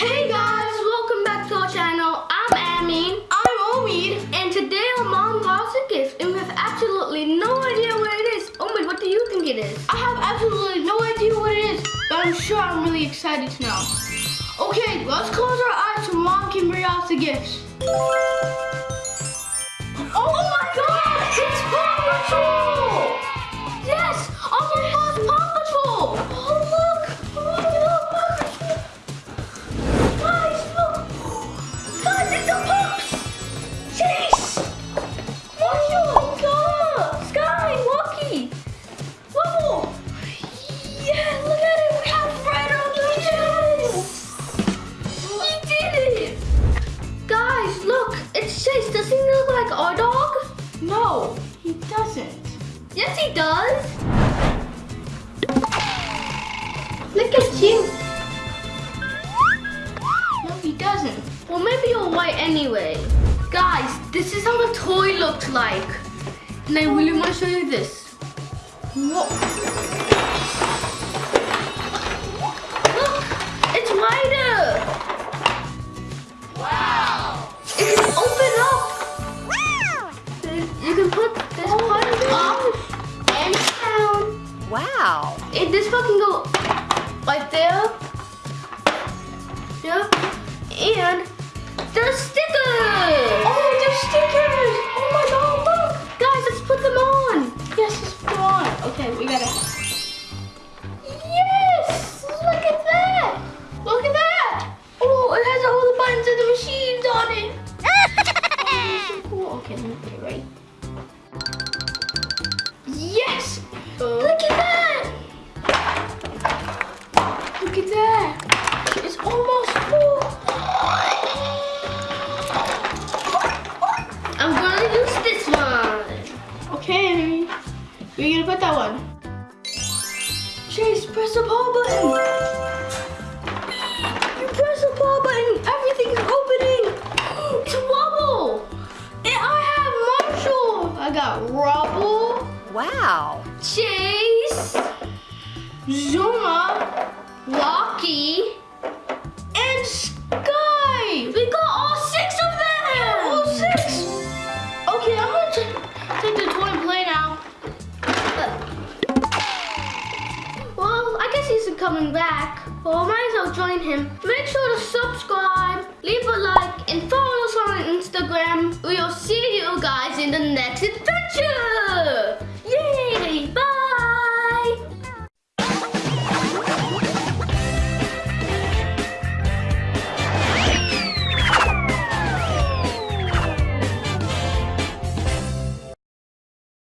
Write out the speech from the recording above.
Hey guys, welcome back to our channel. I'm Amin. I'm Omid. And today our mom got us a gift and we have absolutely no idea what it is. Omid, what do you think it is? I have absolutely no idea what it is, but I'm sure I'm really excited to know. Okay, let's close our eyes so mom can bring us the gifts. Doesn't. Yes, he does. Look at you. No, he doesn't. Well, maybe you're white anyway. Guys, this is how the toy looked like. And I really want to show you this. Whoa. Wow. It, this can go right there. Yeah. And the Okay, where you gonna put that one? Chase, press the power button! You press the power button, everything's opening. It's a wobble. And I have Marshall! I got Rubble, Wow. Chase, Zuma, Walkie, and Skye! Coming back. I might as well join him. Make sure to subscribe, leave a like, and follow us on Instagram. We'll see you guys in the next adventure.